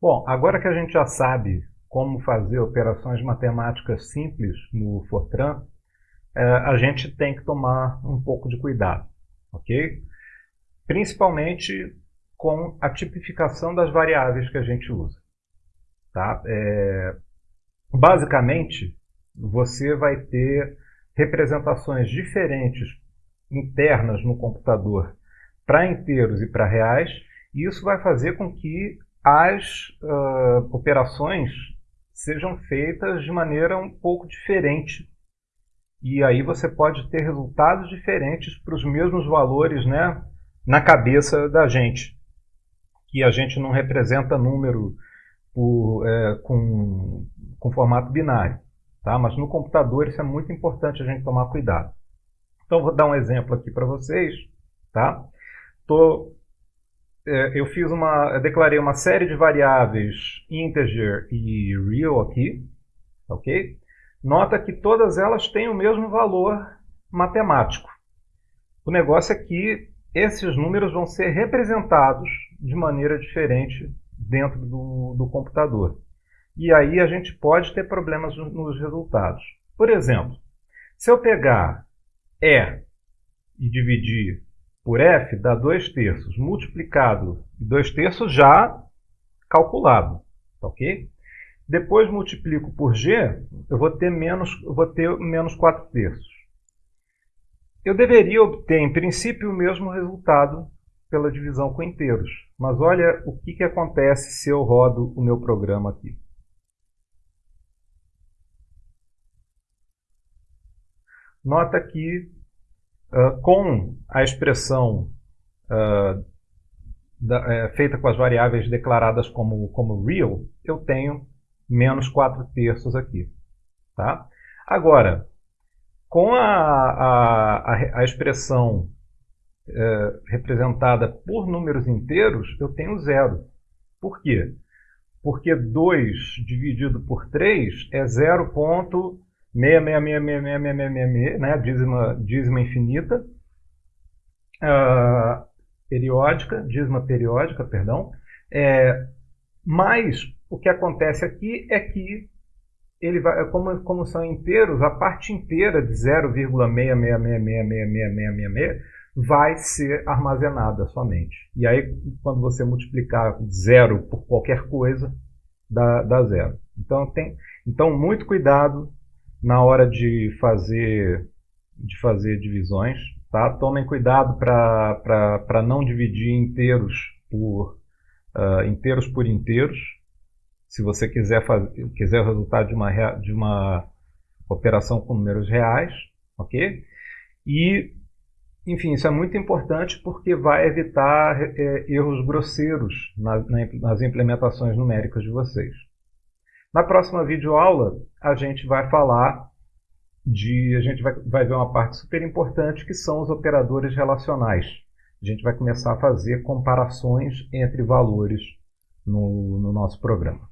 Bom, agora que a gente já sabe como fazer operações matemáticas simples no Fortran, é, a gente tem que tomar um pouco de cuidado, ok? Principalmente com a tipificação das variáveis que a gente usa. Tá? É, basicamente, você vai ter representações diferentes internas no computador para inteiros e para reais, e isso vai fazer com que as uh, operações sejam feitas de maneira um pouco diferente. E aí você pode ter resultados diferentes para os mesmos valores né, na cabeça da gente. Que a gente não representa número por, é, com, com formato binário. Tá? Mas no computador isso é muito importante a gente tomar cuidado. Então vou dar um exemplo aqui para vocês. Tá? Tô eu fiz uma, eu declarei uma série de variáveis integer e real aqui, ok? Nota que todas elas têm o mesmo valor matemático. O negócio é que esses números vão ser representados de maneira diferente dentro do, do computador. E aí a gente pode ter problemas nos resultados. Por exemplo, se eu pegar E e dividir por F dá 2 terços, multiplicado 2 terços já calculado, tá ok? Depois multiplico por G, eu vou ter menos, eu vou ter menos 4 terços. Eu deveria obter, em princípio, o mesmo resultado pela divisão com inteiros. Mas olha o que, que acontece se eu rodo o meu programa aqui. Nota que uh, com a expressão uh, da, é, feita com as variáveis declaradas como, como real, eu tenho menos 4 terços aqui. Tá? Agora, com a, a, a, expressão é, representada por números inteiros, eu tenho zero. Por quê? Porque 2 dividido por 3 é 0.6666666, né? dízima, dízima infinita. Uh, periódica, dízima periódica, perdão. É, mas o que acontece aqui é que ele vai, como, como são inteiros, a parte inteira de 0,666666666 vai ser armazenada somente. E aí, quando você multiplicar zero por qualquer coisa, dá, dá zero. Então, tem, então, muito cuidado na hora de fazer, de fazer divisões. Tá? Tomem cuidado para não dividir inteiros por, uh, inteiros por inteiros. Se você quiser, fazer, quiser o resultado de uma, de uma operação com números reais, ok? E, enfim, isso é muito importante porque vai evitar é, erros grosseiros na, na, nas implementações numéricas de vocês. Na próxima videoaula, a gente vai falar de a gente vai, vai ver uma parte super importante que são os operadores relacionais. A gente vai começar a fazer comparações entre valores no, no nosso programa.